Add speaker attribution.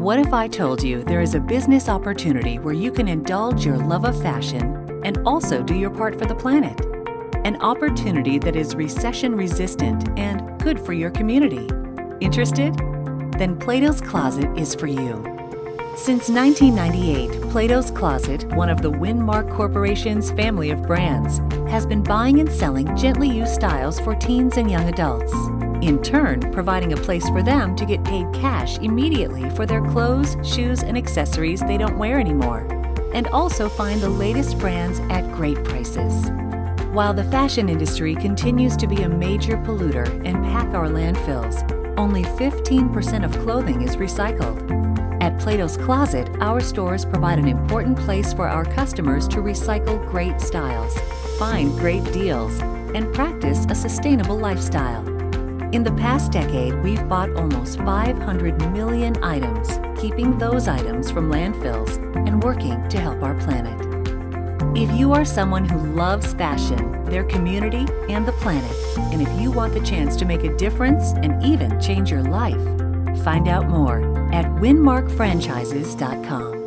Speaker 1: What if I told you there is a business opportunity where you can indulge your love of fashion and also do your part for the planet? An opportunity that is recession resistant and good for your community. Interested? Then Plato's Closet is for you. Since 1998, Plato's Closet, one of the Winmark Corporation's family of brands, has been buying and selling gently used styles for teens and young adults in turn providing a place for them to get paid cash immediately for their clothes, shoes, and accessories they don't wear anymore, and also find the latest brands at great prices. While the fashion industry continues to be a major polluter and pack our landfills, only 15% of clothing is recycled. At Plato's Closet, our stores provide an important place for our customers to recycle great styles, find great deals, and practice a sustainable lifestyle. In the past decade, we've bought almost 500 million items, keeping those items from landfills and working to help our planet. If you are someone who loves fashion, their community, and the planet, and if you want the chance to make a difference and even change your life, find out more at winmarkfranchises.com.